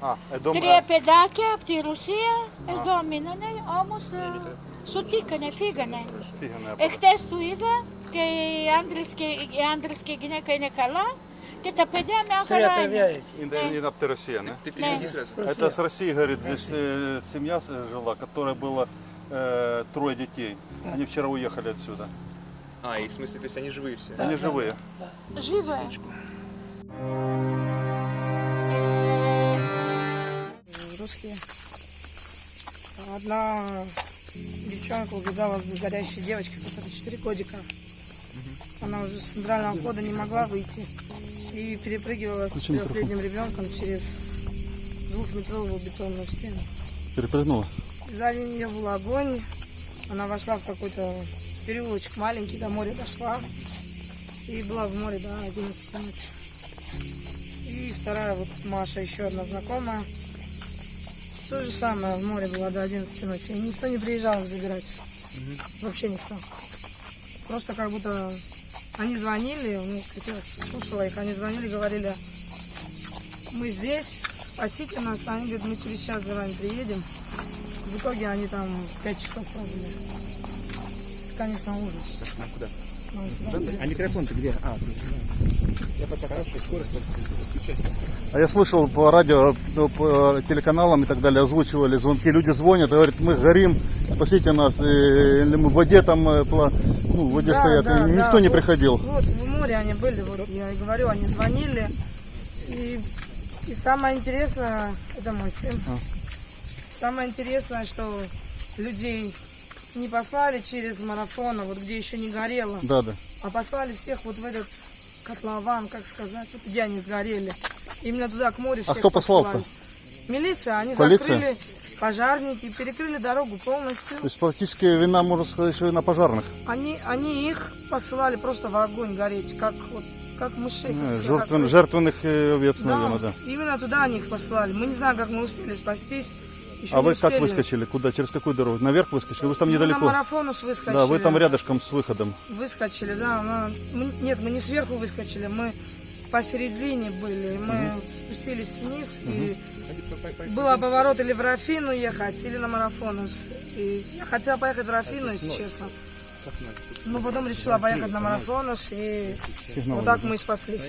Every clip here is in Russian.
А, e do Τρία παιδάκια από τη Ρωσία εδώ μείνανε, όμως ε, σου τύκανε, φύγανε. φύγανε από Εχθές του είδα και οι άντρες και, οι άντρες και η γυναίκα είναι καλά και τα παιδιά μια Τρία χαρά παιδιά είναι. есть. Είναι, είναι από τη Росія, не? Ты переведи сразу. Это с России, говорит, здесь э, семья с- жила, которая была э, трое детей. Они вчера уехали отсюда. А, и в смысле, то есть они живые все? Они живые. Живе. Русские. Одна девчонка убегала с горящей девочкой, которая 4 годика. Она уже с центрального входа не могла выйти. И перепрыгивала с трехлетним ребенком через двухметровую бетонную стену. Перепрыгнула. Сзади нее был огонь. Она вошла в какой-то переулочек маленький, до моря дошла. И была в море до 11 ночи. И вторая вот Маша, еще одна знакомая. То же самое, в море была до 11 ночи. И никто не приезжал их забирать. Вообще никто. Просто как будто они звонили, ну, слушала их, они звонили, говорили, мы здесь, спасите нас. Они говорят, мы через час за вами приедем. В итоге они там 5 часов пробыли. Это, конечно, ужас. Ну, куда? А микрофон-то где? А, я пока хорошая скорость, А я слышал по радио, ну, по телеканалам и так далее, озвучивали звонки. Люди звонят и говорят, мы горим, спасите нас. Или мы в воде там, э, ну, в воде Да, стоят. да, и никто да. не Вот- приходил. Вот, в море они были, вот я и говорю, они звонили. И, и самое интересное, это мой сын. Самое интересное, что людей не послали через марафон, а вот где еще не горело, Да, да. а послали всех вот в этот котлован, как сказать, вот где они сгорели. Именно туда, к морю А кто послал-то? Милиция, они Полиция? закрыли пожарники, перекрыли дорогу полностью. То есть практически вина, можно сказать, что вина пожарных. Они, они их посылали просто в огонь гореть, как вот как мышей. Как Жертвен- жертвенных э, овец, Да, наверное, да. именно туда они их послали. Мы не знаем, как мы успели спастись. Еще А вы как успели. выскочили? Куда? Через какую дорогу? Наверх выскочили? Вы же там Мы недалеко. на марафонус выскочили. Да, вы там рядышком с выходом. Выскочили, да. мы- мы- нет, мы не сверху выскочили, мы посередине были. Мы спустились вниз и было поворот или в Рафину ехать, или на марафонус. И я хотела поехать в Рафину, если честно. Но потом решила поехать на Марафонас, и вот так мы и спаслись.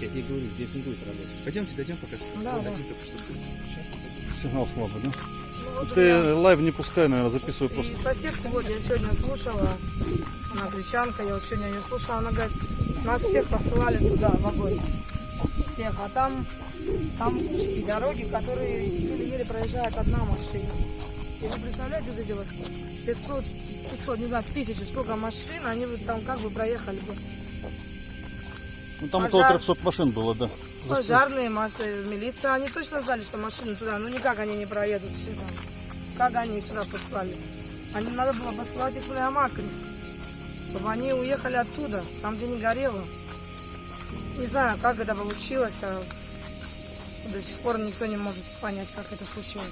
Я тебе говорю, здесь не будет работать. Пойдемте, дойдем пока что. Да, да. Сигнал слабый, да? Ну, вот Ты меня- live не пускай, наверное, записывай И просто. соседка, вот я сегодня слушала, она гречанка, я вот сегодня ее слушала, она говорит, нас всех посылали туда, в огонь. Всех, а там, там узкие дороги, которые еле-еле проезжает одна машина. И вы представляете, вот эти вот 500, 600, не знаю, тысячи, сколько машин, они вот там как бы проехали бы. Ну, там Пожар. около 300 машин было, да. Пожарные, машины, милиция, они точно знали, что машины туда, ну никак они не проедут все там. Как они их туда послали? Они надо было послать их в Леомакри, чтобы они уехали оттуда, там, где не горело. Не знаю, как это получилось, а до сих пор никто не может понять, как это случилось.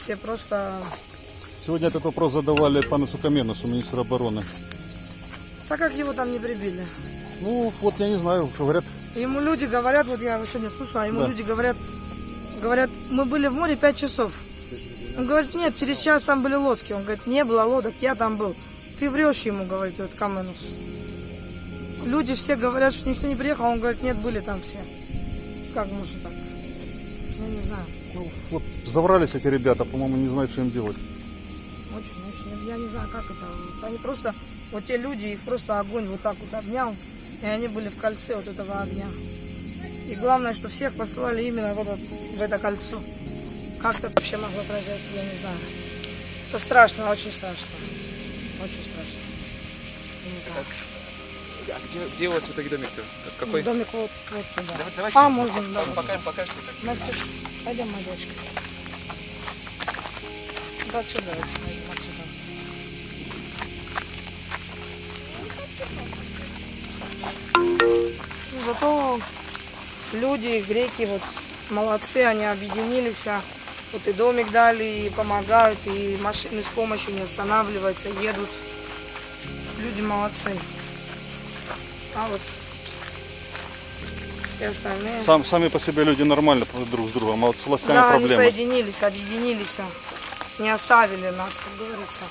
Все просто... Сегодня этот вопрос задавали пану Сукаменусу, министру обороны. Так как его там не прибили. Ну, вот я не знаю, говорят, Ему люди говорят, вот я сегодня слушала, ему Да. люди говорят, говорят, мы были в море пять часов. Он говорит, нет, через час там были лодки. Он говорит, не было лодок, я там был. Ты врешь ему, говорит этот Каменус. Люди все говорят, что никто не приехал, он говорит, нет, были там все. Как может так? Я не знаю. ну, вот заврались эти ребята, по-моему, не знают, что им делать. Очень, очень. Я не знаю, как это. Они просто, вот те люди, их просто огонь вот так вот обнял, и они были в кольце вот этого огня. И главное, что всех послали именно в это, в это кольцо. Как это вообще могло произойти, я не знаю. Это страшно, очень страшно. Очень страшно. Я не знаю. А где, где у вас в итоге домик-то? Как- Какой? Домик вот, вот сюда. Давай- давайте а, можно, да. Покажем, покажем. Настюш, пойдем, моя девочка. Вот отсюда, вот, Ну, Зато люди, греки, вот молодцы, они объединились, а вот и домик дали, и помогают, и машины с помощью не останавливаются, едут. Люди молодцы. А вот все остальные. Сам, сами по себе люди нормально друг с другом, а вот с властями Да, проблемы. соединились, объединились, а, не оставили нас, как говорится.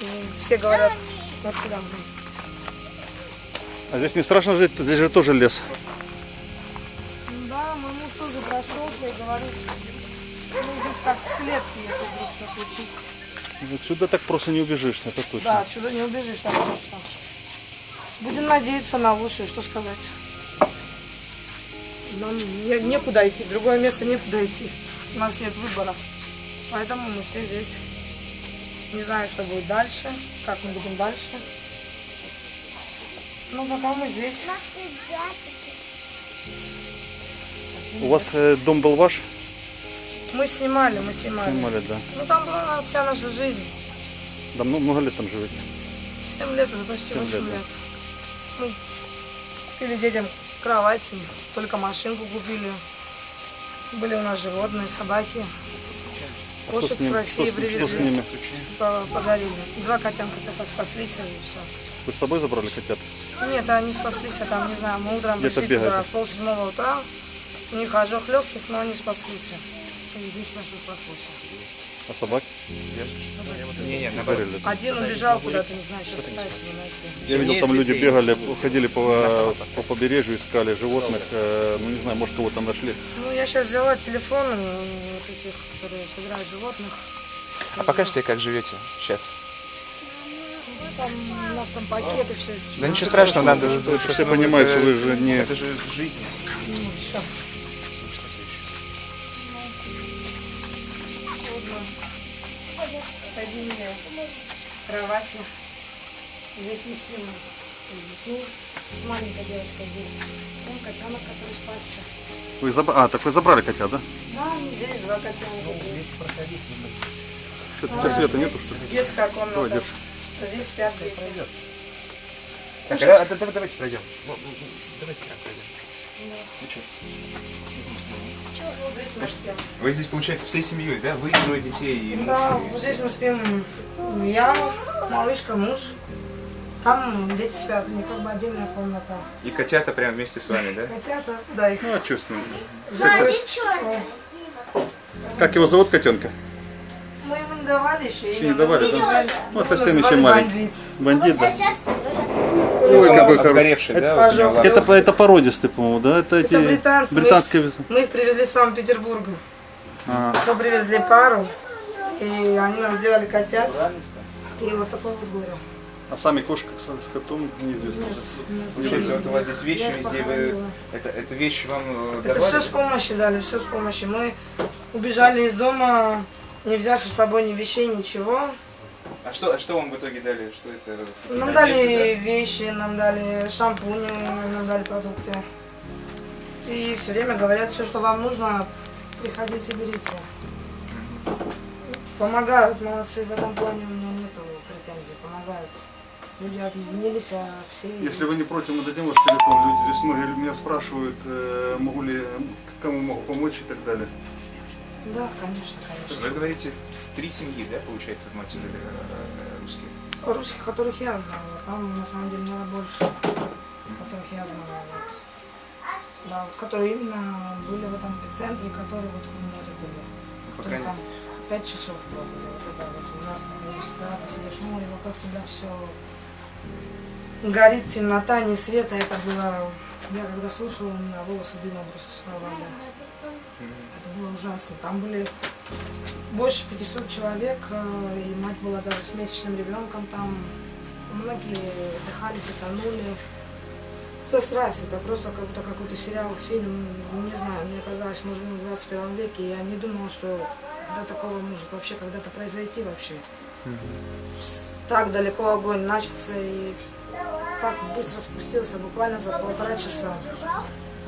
И все говорят, вот куда мы. А здесь не страшно жить, здесь же тоже лес. И говорит, ну здесь как в клетке, если вдруг что случится. Отсюда так просто не убежишь, это точно. Да, отсюда не убежишь так просто. Будем надеяться на лучшее, что сказать. Нам не- некуда идти, другое место некуда идти. У нас нет выбора. Поэтому мы все здесь. Не знаю, что будет дальше, как мы будем дальше. Но пока мы здесь. У вас э, дом был ваш? Мы снимали, мы снимали. Снимали, да. Ну там была вся наша жизнь. Да много, много лет там живете? Семь лет уже, почти Семь восемь лет, лет. Мы купили детям кровати, только машинку купили. Были у нас животные, собаки. А Кошек с, ним- с России что с- что с привезли, ними? по- подарили. Два котенка только спаслись и все. Вы с собой забрали котят? Нет, они спаслись, а там, не знаю, мы утром Где-то пришли туда бегают. в полседьмого утра. У них ожог легких, но они спаслись. Единственное, что спаслось. А собак? Не-не, наоборот. Забрали. Один убежал куда-то, не знаю, что пытается его найти. Я видел, там люди бегали, ходили по, по побережью, искали животных. э, Ну, не знаю, может, кого-то нашли. Ну, я сейчас взяла телефон э, вот этих, которые собирают животных. А покажите, как живете сейчас. Там у нас там пакеты все. Да ничего страшного, надо же... Все понимают, что вы же не... Это же жизнь. Здесь не спим. Ну, маленькая девочка здесь. Вон котенок, который спасся. Вы заб- А, так вы забрали котят, да? Да, здесь два котенка. Что-то света нету, что ли? Детская комната. Давай, держи. Здесь спят дети. Так, а, да- да- давайте пройдем. Ну, ну, ну, Давайте прям пройдем. Здесь мы спим. Вы здесь, получается, всей семьей, да? Вы, трое детей и муж. Да, вот здесь мы спим я, малышка, муж. Там дети спят, у них как бы отдельная комната. И котята прям вместе с вами, да? Котята, да, их Ну, а живое существо. Как его зовут, котенка? Мы ему не давали еще. Еще не давали, да? Ну, совсем еще маленький. бандит. Бандит, да? Ой, какой хороший. Да? Это. Это, это породистый, по-моему, да? Это эти Это британцы. мы их-. Мы их привезли из Санкт-Петербурга. Ага. Мы привезли пару, и они нам сделали котят. И вот такое вот горе. А сами кошка с, котом неизвестно. Получается, вот у вас здесь вещи везде, вы... Это, это вещи вам э, Это давали? все с помощью дали, все с помощью. Мы убежали из дома, не взявши с собой ни вещей, ничего. А что, а что вам в итоге дали? Что это? Нам дали вещи, нам дали шампуни, нам дали продукты. И все время говорят, все, что вам нужно, приходите, берите. Помогают, молодцы, в этом плане у меня нету претензий, помогают. Люди объединились, а все... Если вы не против, мы дадим ваш телефон. Люди здесь многие меня спрашивают, э, могу ли, кому могу помочь и так далее. Да, конечно, конечно. Вы говорите, с три семьи, да, получается, в Мальте жили э, русские? Русских, которых я знала, там на самом деле было больше, которых я знала. Вот. Да, вот, которые именно были в этом эпицентре, которые вот у меня были. по крайней там пять часов было, вот это вот ужасно, когда ты сидишь в море, вокруг тебя все горит, темнота, ни света, это было, я когда слушала, у меня волосы дымом просто вставали. Это было ужасно. Там были больше 500 человек, э, и мать была даже с месячным ребенком там. Многие отдыхались и тонули. Это страсть, это просто как будто какой-то сериал, фильм, не знаю, мне казалось, может быть, в 21 веке, я не думала, что до такого может вообще когда-то произойти вообще. Так далеко огонь начался и так быстро спустился, буквально за полтора часа.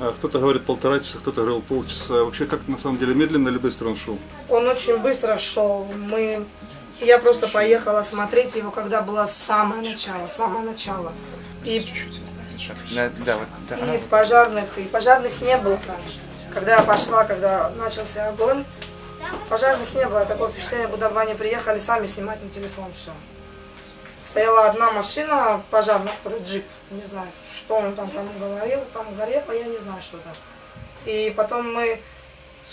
А Кто-то говорит полтора часа, кто-то говорил полчаса. Вообще, как на самом деле, медленно или быстро он шел? Он очень быстро шел. Мы... Я просто поехала смотреть его, когда было самое начало, самое начало. И, Да, да, вот, да. и пожарных, и пожарных не было там. Когда я пошла, когда начался огонь, пожарных не было. Такое впечатление, будто бы они приехали сами снимать на телефон все. Стояла одна машина пожарная, который джип. Не знаю, что он там кому говорил, там горело, я не знаю, что там. И потом мы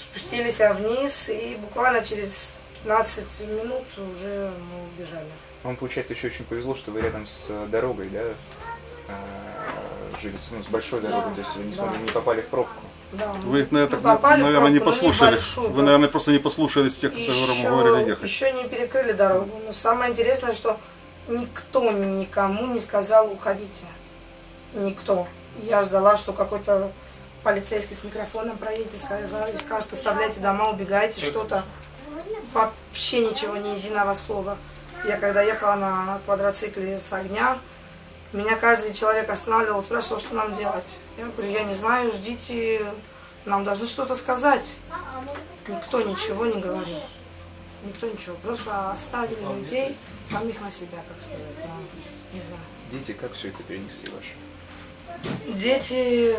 спустились вниз, и буквально через 15 минут уже мы убежали. Вам, получается, еще очень повезло, что вы рядом с э, дорогой, да, э, жили, с- ну, с большой дорогой, то есть вы не, да. не попали в пробку. Да, Вы их, наверное, попали наверное, не послушали. небольшую, Вы, наверное, просто не послушались тех, кто вам еще, говорили ехать. еще не перекрыли дорогу. Но самое интересное, что никто никому не сказал уходите. Никто. Я ждала, что какой-то полицейский с микрофоном проедет и скажет, и скажет, оставляйте дома, убегайте, что-то. Вообще ничего, ни единого слова. Я когда ехала на квадроцикле с огня, меня каждый человек останавливал, спрашивал, что нам делать. Я говорю, я не знаю, ждите, нам должны что-то сказать. Никто ничего не говорил. Никто ничего. Просто оставили людей самих на себя, как сказать. да. Не знаю. Дети как все это перенесли ваши? Дети,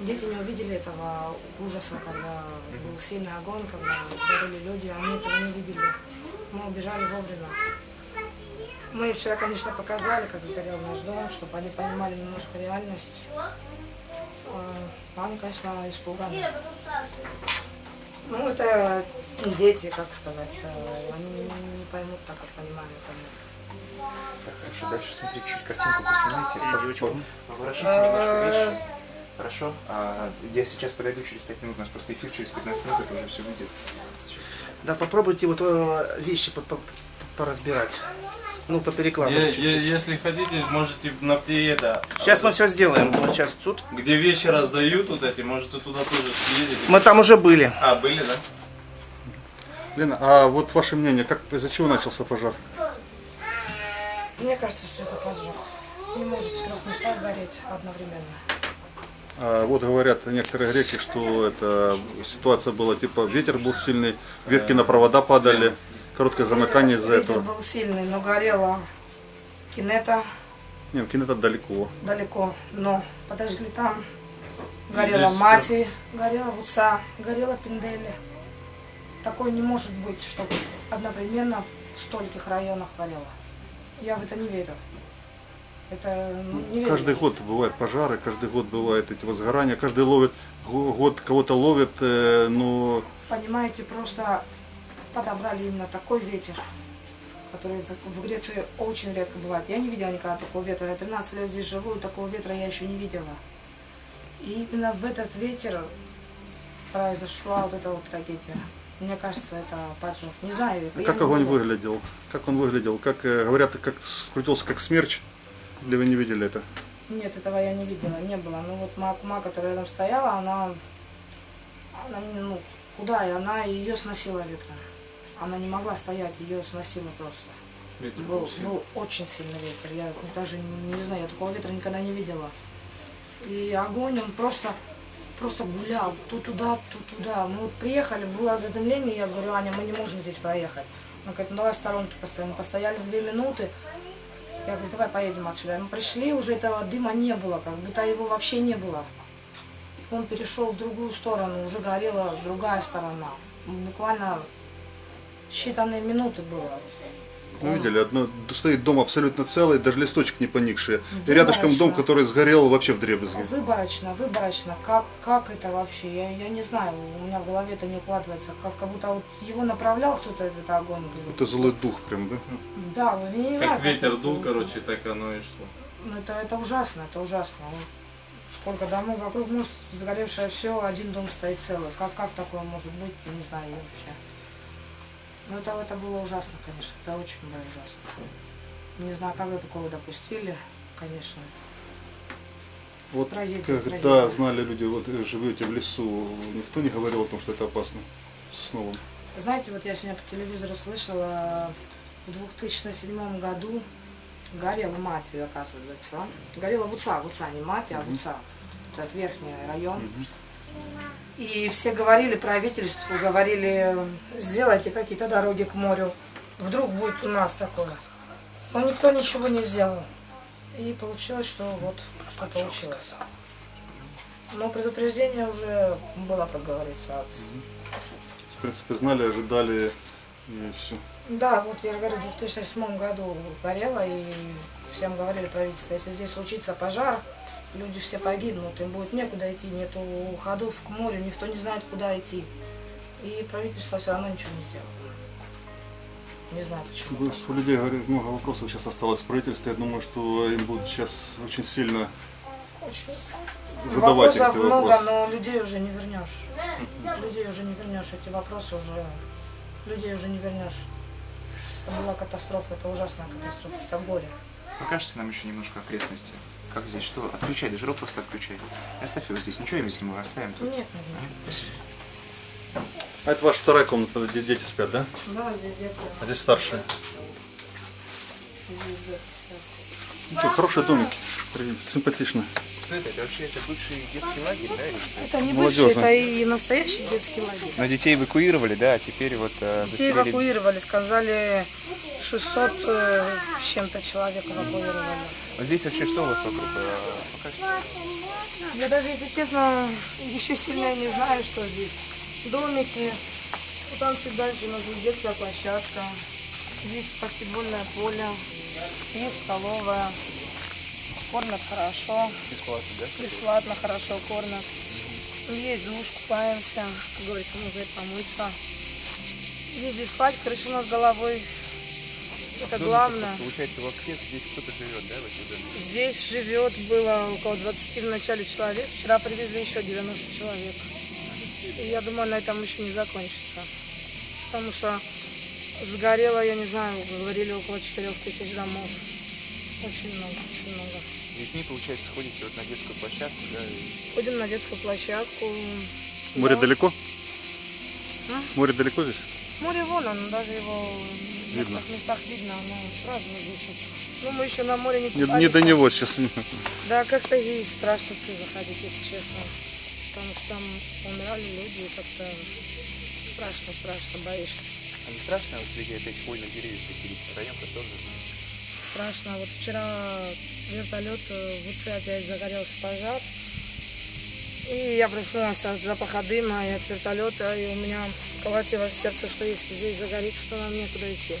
дети не увидели этого ужаса, когда был сильный огонь, когда горели люди, они этого не видели. Мы убежали вовремя. Мы вчера, конечно, показали, как сгорел наш дом, чтобы они понимали немножко реальность. А, Они, конечно, испуганы. Ну, это дети, как сказать, э, они не поймут так, как мы. Так, хорошо, дальше смотри, чуть картинку поснимайте. По- по- Поворошите немножко вещи. Хорошо. А, я сейчас подойду через 5 минут, у нас просто эфир через 15 минут, это уже все выйдет. Да, попробуйте вот э, вещи по- по- поразбирать. Ну, поперекладывать. е- Если хотите, можете на это, Сейчас мы все сделаем. Вот сейчас тут. где вещи раздают вот эти, можете туда тоже съездить. Мы там уже были. А, были, да? Лена, а вот ваше мнение, как, из-за чего начался пожар? Мне кажется, что это поджог. Не может в трех местах гореть одновременно. А вот говорят некоторые греки, что это ситуация была типа ветер был сильный, ветки на провода падали, короткое замыкание из-за этого. был сильный, но горела кинета Нет, кино далеко. далеко. Но подожгли там. Горела Здесь мати, горела вуца, горела пиндели. Такое не может быть, чтобы одновременно в стольких районах горело. Я в это не верю. Это ну. Каждый год бывают пожары, каждый год бывают эти возгорания, каждый ловит, го- год кого-то ловит, э, но Понимаете, просто подобрали именно такой ветер, который в Греции очень редко бывает. Я не видела никогда такого ветра. Я 13 лет здесь живу, и такого ветра я еще не видела. И именно в этот ветер произошла вот эта вот трагедия. Мне кажется, это поджог. Не знаю. как не огонь видела. выглядел? Как он выглядел? Как э, говорят, как скрутился как смерч? Или вы не видели это? Нет, этого я не видела, не было. Ну вот моя кума, которая рядом стояла, она, она ну, худая, она ее сносила ветром. Она не могла стоять, ее сносило просто. Был, был очень сильный ветер. Я даже не, не знаю, я такого ветра никогда не видела. И огонь, он просто, просто гулял то туда, то туда. Мы вот приехали, было задымление, я говорю, Аня, мы не можем здесь проехать. Она говорит, ну давай в сторонке постоим. Мы постояли две минуты. Я говорю, давай поедем отсюда. Мы пришли, уже этого дыма не было, как будто его вообще не было. Он перешел в другую сторону, уже горела другая сторона. Буквально считанные минуты было. Ну, видели, одно, стоит дом абсолютно целый, даже листочек не поникший. И рядышком дом, который сгорел вообще в дребезги. Выборочно, выборочно. Как, как это вообще? Я, я не знаю, у меня в голове это не укладывается. Как, как будто вот его направлял кто-то этот огонь. Это злой дух прям, да? Да, вот я не знаю. Как ветер дул, короче, так оно и шло. Ну это, это ужасно, это ужасно. Сколько домов вокруг, может, сгоревшее все, один дом стоит целый. Как, как такое может быть, я не знаю вообще. Ну это, это было ужасно, конечно, это очень было ужасно. Не знаю, как вы такого допустили, конечно. Вот Трагедия, когда трагедия. знали люди, вот э, живете в лесу, никто не говорил о том, что это опасно сосновым. Знаете, вот я сегодня по телевизору слышала, в 2007 году горела мать, оказывается. Горела Вуца, Вуца, не мать, а Вуца. Это верхний район. И все говорили, правительству говорили, сделайте какие-то дороги к морю. Вдруг будет у нас такое. Но никто ничего не сделал. И получилось, что вот что получилось. Но предупреждение уже было, как говорится, от В принципе, знали, ожидали и все. Да, вот я говорю, в 2008 году горело, и всем говорили правительство, если здесь случится пожар, люди все погибнут, им будет некуда идти, нету ходов к морю, никто не знает, куда идти. И правительство все равно ничего не сделало. Не знаю почему. Ну, У людей говорят, много вопросов сейчас осталось в правительстве. Я думаю, что им будут сейчас очень сильно задавать Вопросов эти много, вопросы. но людей уже не вернешь. Людей уже не вернешь. Эти вопросы уже людей уже не вернешь. Это была катастрофа, это ужасная катастрофа, это горе. Покажите нам еще немножко окрестности. Как здесь, что? Отключай, даже рот просто отключай. Оставь его здесь, ничего, если мы оставим тут. Нет, нет, нет. А это ваша вторая комната, где дети спят, да? Да, здесь детство. А здесь старшие. Здесь детство. Ну что, хорошие домики. Симпатично. Что это? Это вообще это бывший детский лагерь, да? или что? Это не Молодежный. бывший, это и настоящий детский лагерь. Но детей эвакуировали, да, а теперь вот э, Детей эвакуировали, сказали 600 э, с чем-то человек эвакуировали. Здесь вообще что у вас вокруг? Э. Я даже, если честно, еще сильно не знаю, что здесь. Домики, вот там чуть дальше у нас детская площадка, есть баскетбольное поле, есть столовая, кормят хорошо, Бесплатно, да? бесплатно хорошо кормят. Есть душ, купаемся, как говорится, можно и помыться. Есть здесь спать, крыша над головой. Это главное. Получается, вообще здесь кто-то живет, да, в этом доме? Здесь живет было около 20 в начале человек. Вчера привезли еще 90 человек. И я думаю, на этом еще не закончится. Потому что сгорело, я не знаю, говорили около 4 тысяч домов. Очень много, очень много. С детьми, получается, ходите вот на детскую площадку, да, и Ходим на детскую площадку. Море Да. далеко? Море далеко здесь? Море вон, оно даже его Видно. некоторых местах видно, оно сразу здесь. Ну, мы еще на море не Не, купались. не до него сейчас. Да, как-то и страшно туда заходить, если честно. Потому что там умирали люди, и как-то страшно, страшно, боишься. А не страшно вот среди этих хвойных деревьев поселиться? Район-то тоже. Страшно. Вот вчера вертолет э, в УЦ опять загорелся пожар. И я проснулась от запаха дыма и от вертолета, и у меня колотилось сердце, что если здесь загорится, то нам некуда идти.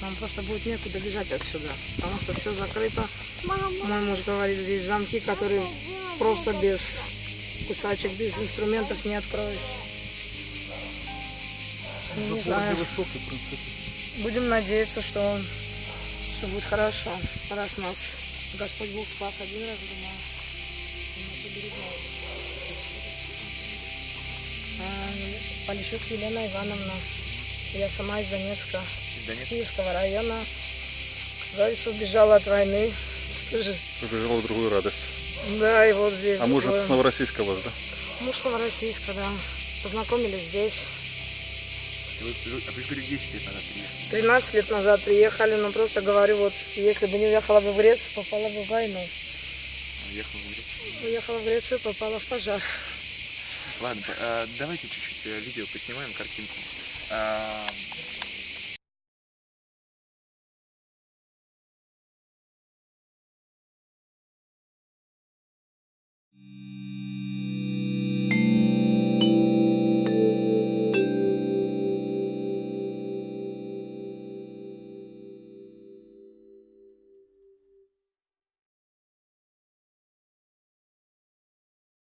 Нам просто будет некуда бежать отсюда, потому что все закрыто. Мой муж говорит, здесь замки, которые просто без кусачек, без инструментов не откроешь. Не знаю. Будем надеяться, что все будет хорошо. Раз нас Господь Бог спас один раз, думаю. А, Полищук Елена Ивановна. Я сама из Донецка, Донецк. Киевского района. Говорится, убежала от войны. Побежала в другую радость. Да, и вот здесь. А муж такое. с Новороссийска вас, да? Муж Новороссийска, да. Познакомились здесь. Вы, вы, а вы говорили, 10 лет назад приехали. 13 лет назад приехали, но просто говорю, вот если бы не уехала бы в Грецию, попала бы в войну. Уехал в Грецию. Уехала в Грецию, попала в пожар. Ладно, а, давайте чуть-чуть э, видео поснимаем, картинку. А,